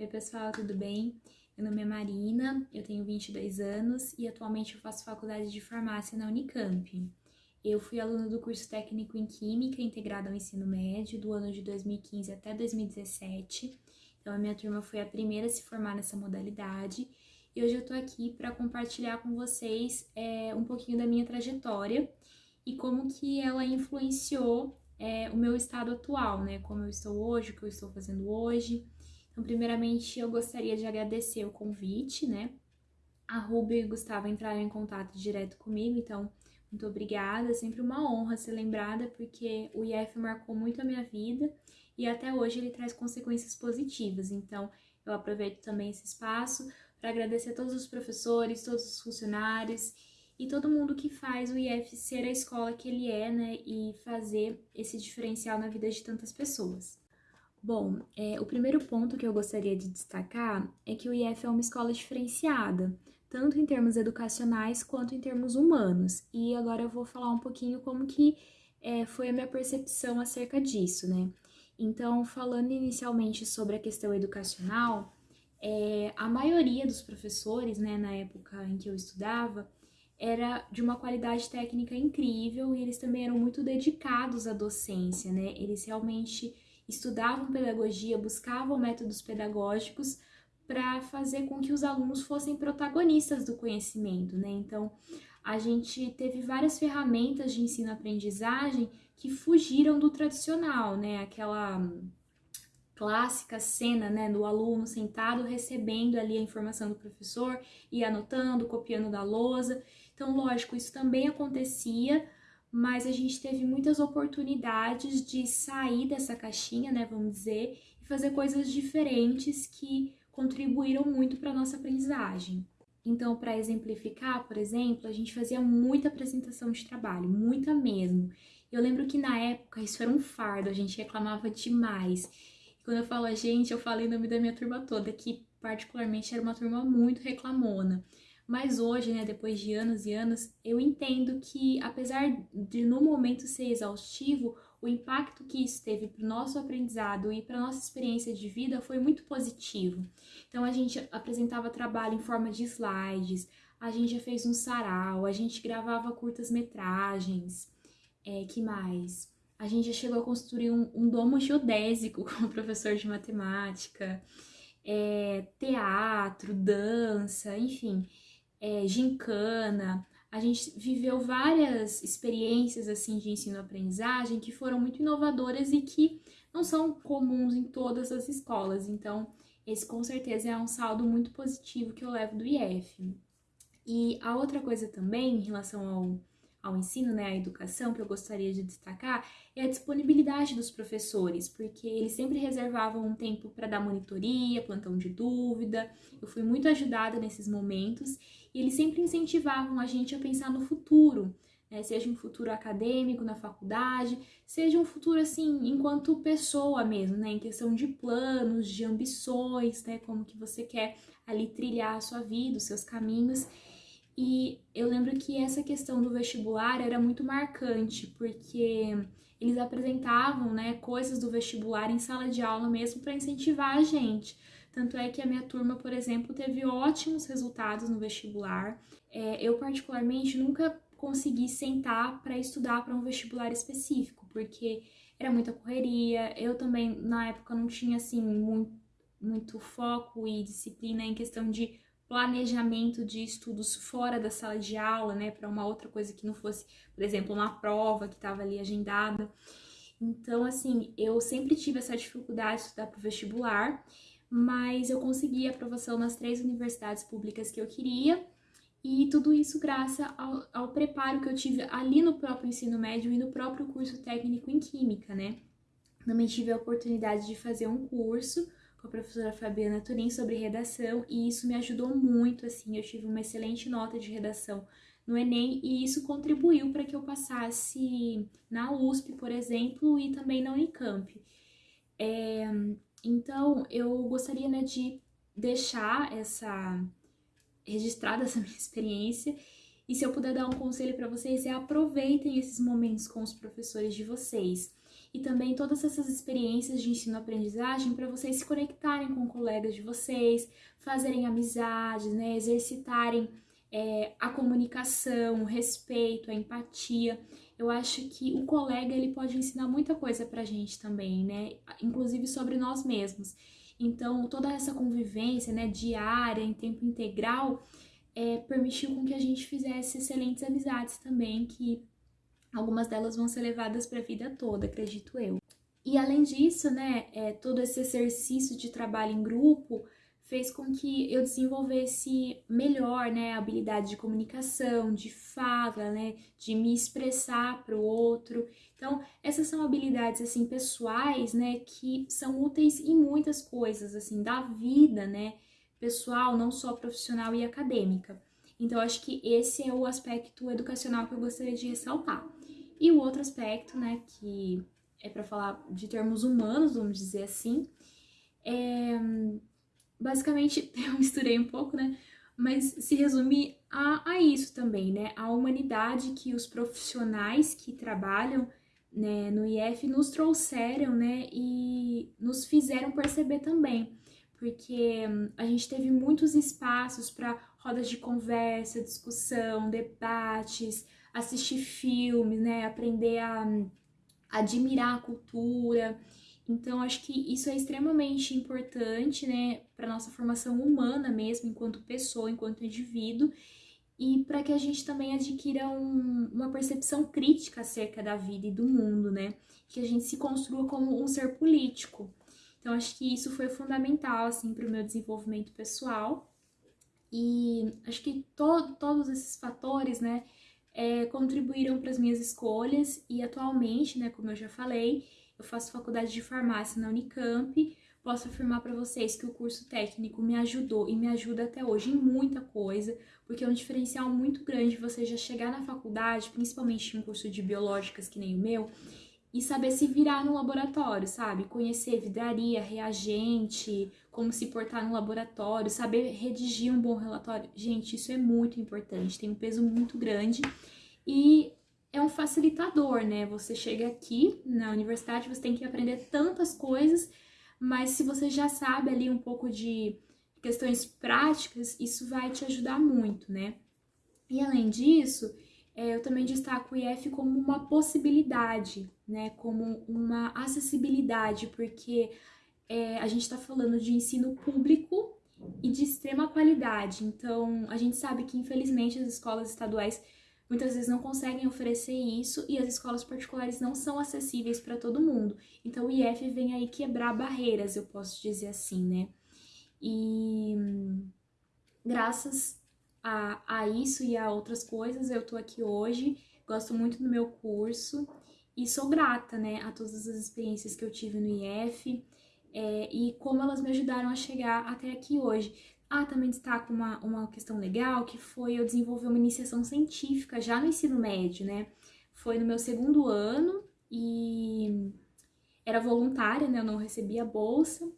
Oi pessoal, tudo bem? Meu nome é Marina, eu tenho 22 anos e atualmente eu faço faculdade de farmácia na Unicamp. Eu fui aluna do curso técnico em Química integrado ao ensino médio do ano de 2015 até 2017. Então a minha turma foi a primeira a se formar nessa modalidade e hoje eu tô aqui para compartilhar com vocês é, um pouquinho da minha trajetória e como que ela influenciou é, o meu estado atual, né? Como eu estou hoje, o que eu estou fazendo hoje. Então, primeiramente, eu gostaria de agradecer o convite, né? A Ruby e o Gustavo entraram em contato direto comigo, então, muito obrigada. É sempre uma honra ser lembrada, porque o IF marcou muito a minha vida e até hoje ele traz consequências positivas. Então, eu aproveito também esse espaço para agradecer a todos os professores, todos os funcionários e todo mundo que faz o IF ser a escola que ele é, né? E fazer esse diferencial na vida de tantas pessoas. Bom, é, o primeiro ponto que eu gostaria de destacar é que o IF é uma escola diferenciada, tanto em termos educacionais quanto em termos humanos. E agora eu vou falar um pouquinho como que é, foi a minha percepção acerca disso, né? Então, falando inicialmente sobre a questão educacional, é, a maioria dos professores, né, na época em que eu estudava, era de uma qualidade técnica incrível e eles também eram muito dedicados à docência, né? Eles realmente estudavam pedagogia, buscavam métodos pedagógicos para fazer com que os alunos fossem protagonistas do conhecimento, né? Então, a gente teve várias ferramentas de ensino-aprendizagem que fugiram do tradicional, né? Aquela clássica cena, né, do aluno sentado recebendo ali a informação do professor e anotando, copiando da lousa. Então, lógico, isso também acontecia, mas a gente teve muitas oportunidades de sair dessa caixinha, né, vamos dizer, e fazer coisas diferentes que contribuíram muito para nossa aprendizagem. Então, para exemplificar, por exemplo, a gente fazia muita apresentação de trabalho, muita mesmo. Eu lembro que na época isso era um fardo, a gente reclamava demais. E quando eu falo a gente, eu falo em nome da minha turma toda, que particularmente era uma turma muito reclamona. Mas hoje, né, depois de anos e anos, eu entendo que, apesar de no momento ser exaustivo, o impacto que isso teve para o nosso aprendizado e para nossa experiência de vida foi muito positivo. Então, a gente apresentava trabalho em forma de slides, a gente já fez um sarau, a gente gravava curtas metragens, é, que mais? A gente já chegou a construir um, um domo geodésico com o professor de matemática, é, teatro, dança, enfim é, gincana, a gente viveu várias experiências assim de ensino-aprendizagem que foram muito inovadoras e que não são comuns em todas as escolas. Então, esse com certeza é um saldo muito positivo que eu levo do IF. E a outra coisa também em relação ao ao ensino, né, à educação, que eu gostaria de destacar, é a disponibilidade dos professores, porque eles sempre reservavam um tempo para dar monitoria, plantão de dúvida. Eu fui muito ajudada nesses momentos e eles sempre incentivavam a gente a pensar no futuro, né, seja um futuro acadêmico na faculdade, seja um futuro assim, enquanto pessoa mesmo, né, em questão de planos, de ambições, né, como que você quer ali trilhar a sua vida, os seus caminhos. E eu lembro que essa questão do vestibular era muito marcante, porque eles apresentavam né, coisas do vestibular em sala de aula mesmo para incentivar a gente. Tanto é que a minha turma, por exemplo, teve ótimos resultados no vestibular. É, eu, particularmente, nunca consegui sentar para estudar para um vestibular específico, porque era muita correria. Eu também, na época, não tinha assim muito, muito foco e disciplina em questão de planejamento de estudos fora da sala de aula, né, para uma outra coisa que não fosse, por exemplo, uma prova que estava ali agendada. Então, assim, eu sempre tive essa dificuldade de estudar para o vestibular, mas eu consegui aprovação nas três universidades públicas que eu queria, e tudo isso graças ao, ao preparo que eu tive ali no próprio ensino médio e no próprio curso técnico em Química, né. Também tive a oportunidade de fazer um curso com a professora Fabiana Turim sobre redação e isso me ajudou muito, assim, eu tive uma excelente nota de redação no Enem e isso contribuiu para que eu passasse na USP, por exemplo, e também na Unicamp. É, então, eu gostaria né, de deixar essa registrada essa minha experiência e se eu puder dar um conselho para vocês é aproveitem esses momentos com os professores de vocês. E também todas essas experiências de ensino-aprendizagem para vocês se conectarem com colegas de vocês, fazerem amizades, né, exercitarem é, a comunicação, o respeito, a empatia. Eu acho que o colega ele pode ensinar muita coisa pra gente também, né? Inclusive sobre nós mesmos. Então, toda essa convivência, né, diária, em tempo integral, é, permitiu com que a gente fizesse excelentes amizades também, que algumas delas vão ser levadas para a vida toda, acredito eu. E além disso, né, é, todo esse exercício de trabalho em grupo fez com que eu desenvolvesse melhor, né, a habilidade de comunicação, de fala, né, de me expressar para o outro. Então, essas são habilidades assim pessoais, né, que são úteis em muitas coisas assim da vida, né, pessoal, não só profissional e acadêmica. Então, acho que esse é o aspecto educacional que eu gostaria de ressaltar. E o outro aspecto, né, que é para falar de termos humanos, vamos dizer assim, é basicamente eu misturei um pouco, né? Mas se resume a, a isso também, né? A humanidade que os profissionais que trabalham né, no IF nos trouxeram, né? E nos fizeram perceber também. Porque hum, a gente teve muitos espaços para rodas de conversa, discussão, debates, assistir filmes, né? Aprender a, admirar a cultura. Então, acho que isso é extremamente importante, né, para nossa formação humana mesmo, enquanto pessoa, enquanto indivíduo, e para que a gente também adquira um, uma percepção crítica acerca da vida e do mundo, né, que a gente se construa como um ser político. Então, acho que isso foi fundamental, assim, para o meu desenvolvimento pessoal. E acho que to todos esses fatores, né, é, contribuíram para as minhas escolhas e atualmente, né, como eu já falei, eu faço faculdade de farmácia na Unicamp. Posso afirmar para vocês que o curso técnico me ajudou e me ajuda até hoje em muita coisa, porque é um diferencial muito grande você já chegar na faculdade, principalmente em um curso de biológicas que nem o meu, e saber se virar no laboratório, sabe? Conhecer vidraria, reagente, como se portar no laboratório, saber redigir um bom relatório. Gente, isso é muito importante, tem um peso muito grande. E é um facilitador, né? Você chega aqui na universidade, você tem que aprender tantas coisas, mas se você já sabe ali um pouco de questões práticas, isso vai te ajudar muito, né? E além disso, eu também destaco o IF como uma possibilidade, né? Como uma acessibilidade, porque é, a gente está falando de ensino público e de extrema qualidade. Então, a gente sabe que, infelizmente, as escolas estaduais muitas vezes não conseguem oferecer isso e as escolas particulares não são acessíveis para todo mundo. Então o IF vem aí quebrar barreiras, eu posso dizer assim, né? E graças a, a isso e a outras coisas, eu tô aqui hoje, gosto muito do meu curso e sou grata, né, a todas as experiências que eu tive no IF é, e como elas me ajudaram a chegar até aqui hoje. Ah, também destaco uma, uma questão legal, que foi eu desenvolver uma iniciação científica já no ensino médio, né? Foi no meu segundo ano e era voluntária, né? Eu não recebia bolsa,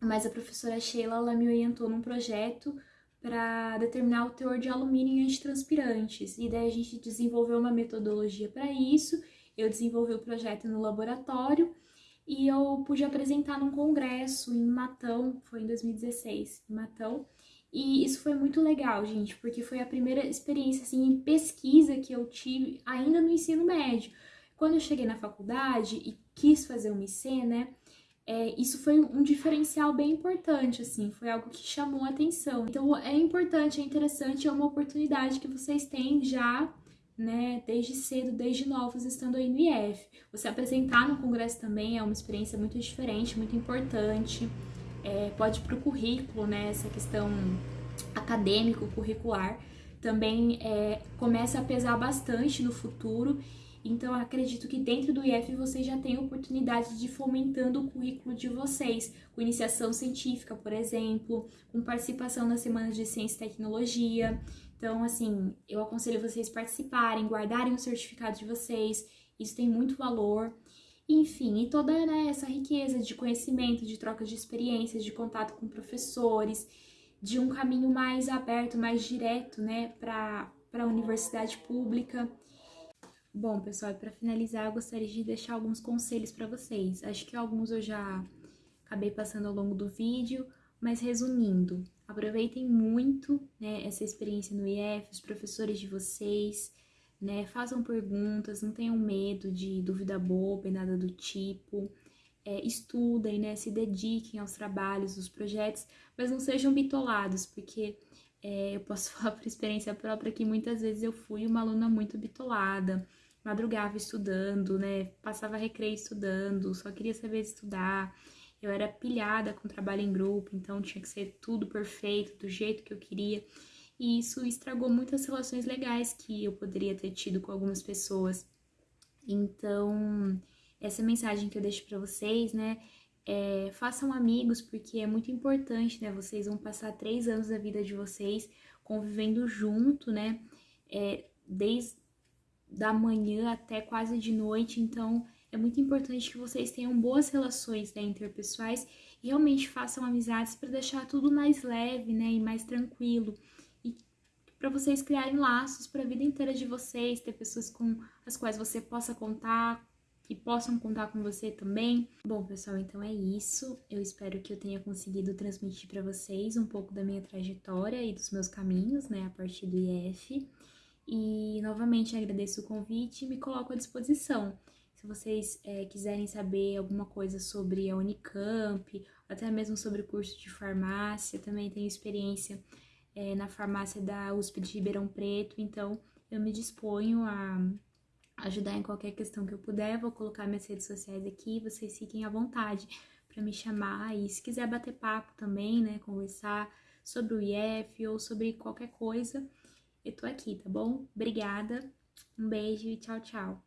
mas a professora Sheila, ela me orientou num projeto para determinar o teor de alumínio em antitranspirantes. E daí a gente desenvolveu uma metodologia para isso, eu desenvolvi o projeto no laboratório e eu pude apresentar num congresso em Matão, foi em 2016, em Matão. E isso foi muito legal, gente, porque foi a primeira experiência assim em pesquisa que eu tive ainda no ensino médio. Quando eu cheguei na faculdade e quis fazer uma IC, né? É, isso foi um diferencial bem importante, assim, foi algo que chamou a atenção. Então é importante, é interessante, é uma oportunidade que vocês têm já né, desde cedo, desde novos, estando aí no IF. Você apresentar no congresso também é uma experiência muito diferente, muito importante. É, pode para o currículo, né, essa questão acadêmico, curricular, também é, começa a pesar bastante no futuro. Então, acredito que dentro do IF vocês já têm oportunidade de ir fomentando o currículo de vocês, com iniciação científica, por exemplo, com participação nas semanas de ciência e tecnologia. Então, assim, eu aconselho vocês participarem, guardarem o certificado de vocês, isso tem muito valor. Enfim, e toda né, essa riqueza de conhecimento, de troca de experiências, de contato com professores, de um caminho mais aberto, mais direto, né, para a universidade pública. Bom, pessoal, para finalizar, eu gostaria de deixar alguns conselhos para vocês. Acho que alguns eu já acabei passando ao longo do vídeo, mas resumindo, aproveitem muito né, essa experiência no IF, os professores de vocês, né, façam perguntas, não tenham medo de dúvida boba e nada do tipo. É, estudem, né, se dediquem aos trabalhos, aos projetos, mas não sejam bitolados, porque é, eu posso falar por experiência própria que muitas vezes eu fui uma aluna muito bitolada, madrugava estudando, né? Passava recreio estudando, só queria saber estudar. Eu era pilhada com trabalho em grupo, então tinha que ser tudo perfeito, do jeito que eu queria. E isso estragou muitas relações legais que eu poderia ter tido com algumas pessoas. Então, essa mensagem que eu deixo para vocês, né? É, façam amigos, porque é muito importante, né? Vocês vão passar três anos da vida de vocês convivendo junto, né? É, desde da manhã até quase de noite, então é muito importante que vocês tenham boas relações né, interpessoais e realmente façam amizades para deixar tudo mais leve, né, e mais tranquilo. E para vocês criarem laços para a vida inteira de vocês, ter pessoas com as quais você possa contar, que possam contar com você também. Bom, pessoal, então é isso. Eu espero que eu tenha conseguido transmitir para vocês um pouco da minha trajetória e dos meus caminhos, né, a partir do IF. E novamente agradeço o convite e me coloco à disposição. Se vocês é, quiserem saber alguma coisa sobre a Unicamp, até mesmo sobre o curso de farmácia, também tenho experiência é, na farmácia da USP de Ribeirão Preto, então eu me disponho a ajudar em qualquer questão que eu puder. Vou colocar minhas redes sociais aqui, vocês fiquem à vontade para me chamar. E se quiser bater papo também, né, conversar sobre o IF ou sobre qualquer coisa, eu tô aqui, tá bom? Obrigada, um beijo e tchau, tchau.